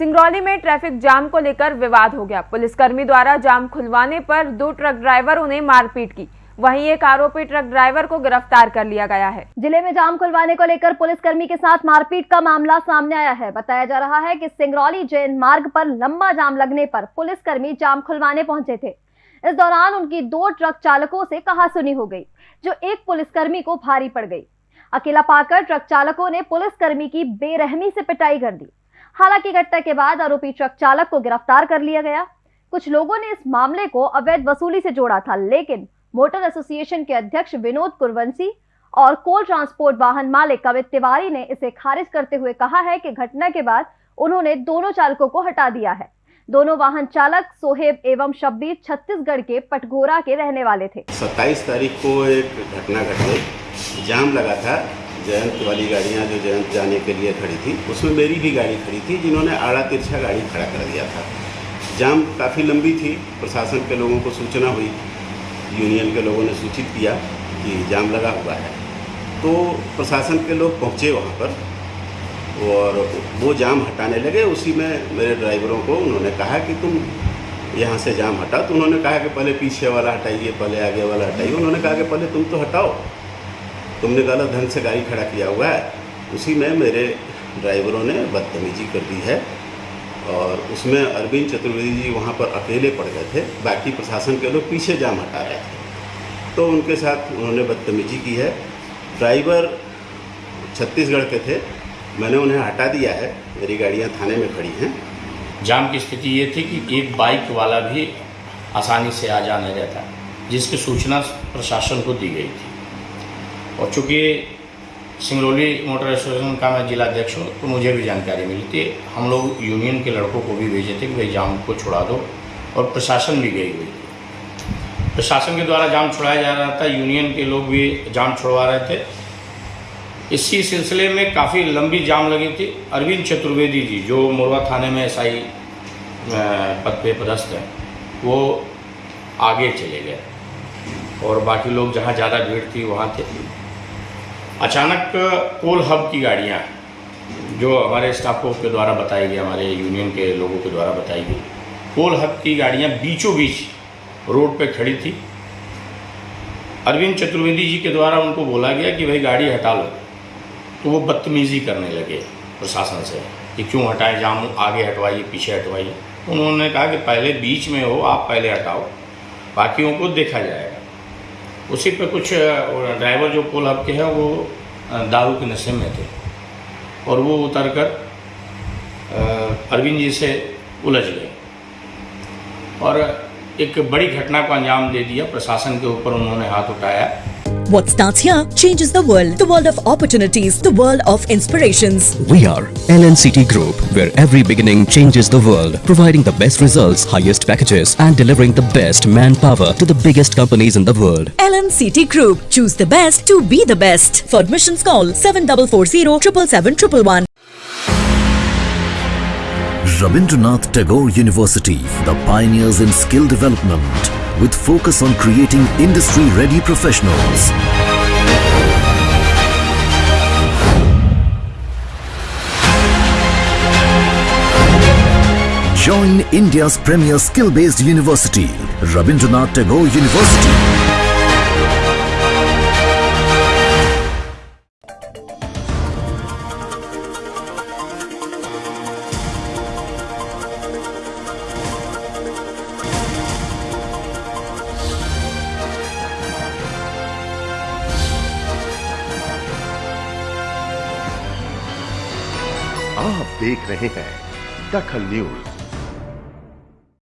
सिंगरौली में traffic jam को लेकर विवाद हो गया। पुलिसकर्मी द्वारा जाम खुलवाने पर दो ट्रक ड्राइवरों ने मारपीट की। वहीं एक आरोपी ट्रक ड्राइवर को गिरफ़्तार कर लिया गया है। ज़िले में जाम खुलवाने को लेकर पुलिसकर्मी के साथ मारपीट का मामला सामने आया है। बताया जा रहा है कि सिंगरौली जैन मार्ग पर लंबा जाम लगने पर पुलिसकर्मी जाम खुलवाने पहुँचे थे। इस दौरान उनकी दो ट्रक चालकों से कहासुनी हो गई, जो एक पुलिसकर्मी को भारी पड़ गई। अकेला पाकर ट्रक चालकों ने पुलिसकर्मी की बेरहमी से पिटाई कर दी। हालाँकि घटना के बाद आरोपी ट्रक चालक को गिरफ़्तार कर लिया गया। कुछ लोगों ने इस मामले को अवैध वसूली से जोड़ा था, लेकिन मोटर एसोसिएशन के अध्यक्ष विनोद कुरवंशी और कोल ट्रांसपोर्ट वाहन मालिक कवित तिवारी ने इसे खारिज करते हुए कहा है कि घटना के बाद उन्होंने दोनों चालकों को हटा दिया है। दोनों वाहन चालक सोहेब एवं शब्बीर छत्तीसगढ़ के पटघोरा के रहने वाले थे। 27 तारीख को एक घटना घट। जाम लगा था। जयंत वाली गाड़ियाँ जो जयंत जाने के लिए खड़ी थी, उसमें मेरी भी गाड़ी खड़ी थी, जिन्होंने आड़ा तिरछा गाड़ी खड़ा कर दिया था। जाम काफ़ी लंबी थी, प्रशासन के लोगों को सूचना हुई, यूनियन के लोगों ने सूचित किया कि जाम लगा हुआ है। तो प्रशासन के लोग पहुँचे वहाँ पर, और वो जाम हटाने लगे। उसी में मेरे ड्राइवरों को उन्होंने कहा कि तुम यहाँ से जाम हटाओ। तो उन्होंने कहा कि पहले पीछे वाला हटाइए, पहले आगे वाला हटाइए। उन्होंने कहा कि पहले तुम तो हटाओ। तुमने गलत ढंग से गाड़ी खड़ा किया हुआ है। उसी में मेरे ड्राइवरों ने बदतमीजी कर दी है और उसमें अरविंद चतुर्वेदी जी वहाँ पर अकेले पड़ गए थे। बाकी प्रशासन के लोग पीछे जाम हटा रहे थे। तो उनके साथ उन्होंने बदतमीजी की है। ड्राइवर छत्तीसगढ़ के थे। मैंने उन्हें हटा दिया है। मेरी गाड़ियाँ थाने में खड़ी हैं। जाम की स्थिति ये थी कि एक बाइक वाला भी आसानी से आ जाने रहता जिसकी सूचना प्रशासन को दी गई थी। और चूँकि सिंगरौली मोटर एसोसिएशन का मैं जिला अध्यक्ष हूँ तो मुझे भी जानकारी मिली थी। हम लोग यूनियन के लड़कों को भी भेजे थे कि भाई जाम को छुड़ा दो और प्रशासन भी गई हुई प्रशासन के द्वारा जाम छुड़ाया जा रहा था, यूनियन के लोग भी जाम छुड़वा रहे थे। इसी सिलसिले में काफ़ी लंबी जाम लगी थी। अरविंद चतुर्वेदी जी, जो मोरवा थाने में एसआई पद पे पदस्थ हैं, वो आगे चले गए और बाकी लोग जहाँ ज़्यादा भीड़ थी, वहाँ थे। अचानक कोल हब की गाड़ियाँ, जो हमारे स्टाफों के द्वारा बताई गई, हमारे यूनियन के लोगों के द्वारा बताई गई कोल हब की गाड़ियाँ बीचों बीच रोड पे खड़ी थी। अरविंद चतुर्वेदी जी के द्वारा उनको बोला गया कि भाई गाड़ी हटा लो। तो वो बदतमीज़ी करने लगे प्रशासन से कि क्यों हटाए जाम आगे हटवाइए, पीछे हटवाइए। उन्होंने कहा कि पहले बीच में हो, आप पहले हटाओ, बाकियों को देखा जाएगा। उसी पे कुछ ड्राइवर जो आपके के हैं, वो दारू के नशे में थे। और वो उतर कर अरविंद जी से उलझ गए। और एक बड़ी घटना को अंजाम दे दिया प्रशासन के ऊपर उन्होंने हाथ उठाया। What starts here changes the world. The world of opportunities, the world of inspirations. We are LNCT Group, where every beginning changes the world, providing the best results, highest packages, and delivering the best manpower to the biggest companies in the world. LNCT Group. Choose the best to be the best. For admissions, call 7440 777 Rabindranath Tagore University, the pioneers in skill development, with focus on creating industry-ready professionals. Join India's premier skill-based university, Rabindranath Tagore University. आप देख रहे हैं दखल news.